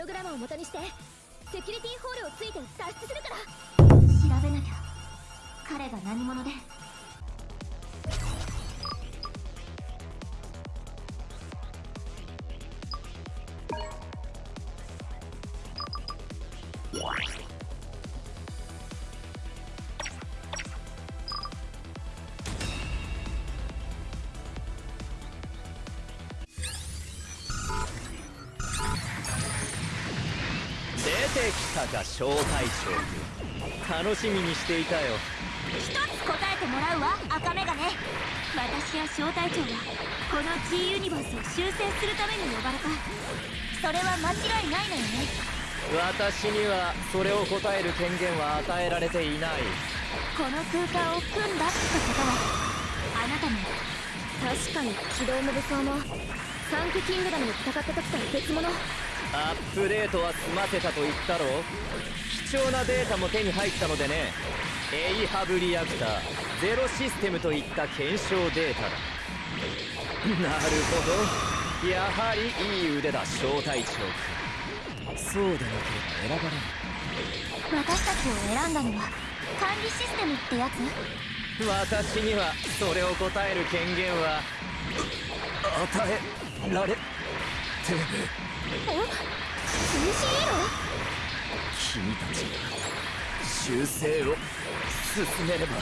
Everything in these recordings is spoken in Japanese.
ログラムを元にしてセキュリティホールをついて脱出するから。調べなきゃ。彼が何者で？てきたか小隊長楽しみにしていたよ。一つ答えてもらうわ赤眼鏡私や小隊長はこの G ユニバースを修正するために呼ばれた。それは間違いないのよね。私にはそれを答える権限は与えられていない。この空間を組んだってことは。あなたも。確かに機動も武装も。サンクキングダムで戦った時とは別物アップデートは済ませたと言ったろ貴重なデータも手に入ったのでね。エイハブリアクターゼロシステムといった検証データだ。なるほど。やはりいい腕だ小隊長。君そうでなければ選ばれない私たちを選んだのは管理システムってやつ？私にはそれを答える権限は与えられてえ ?2C 君たちが修正を進めれば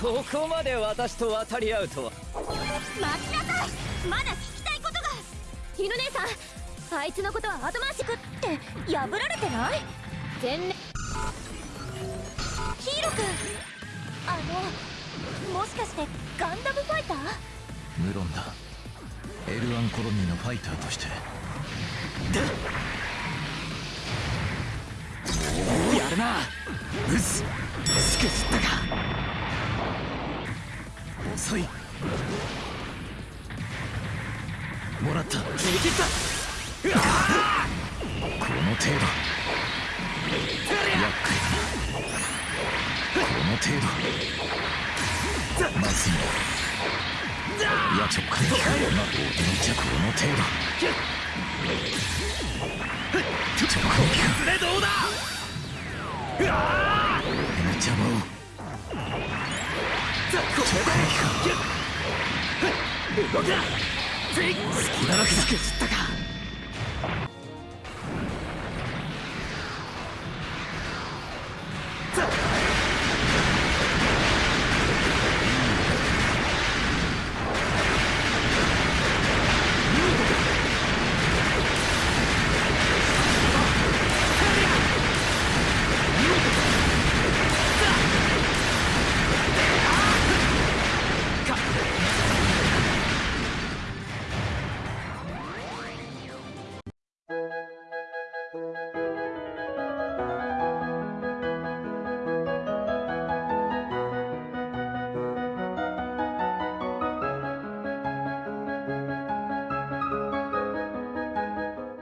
ここまで私と渡り合うとは待ちなさいまだ聞きたいことが。犬姉さんあいつのことは後回しくって破られてない全面ヒーロー君あのもしかしてガンダムファイター無論だ L1 コロニーのファイターとして。やるな。うっす。しくじったか。遅い。もらった。逃げ切った。この程度。この程度。まずいいやちょっかいまあ驚いちゃこの程度ちょっとこれどうだ俺の邪魔をちょっかいか動くな隙だらけだけ知ったか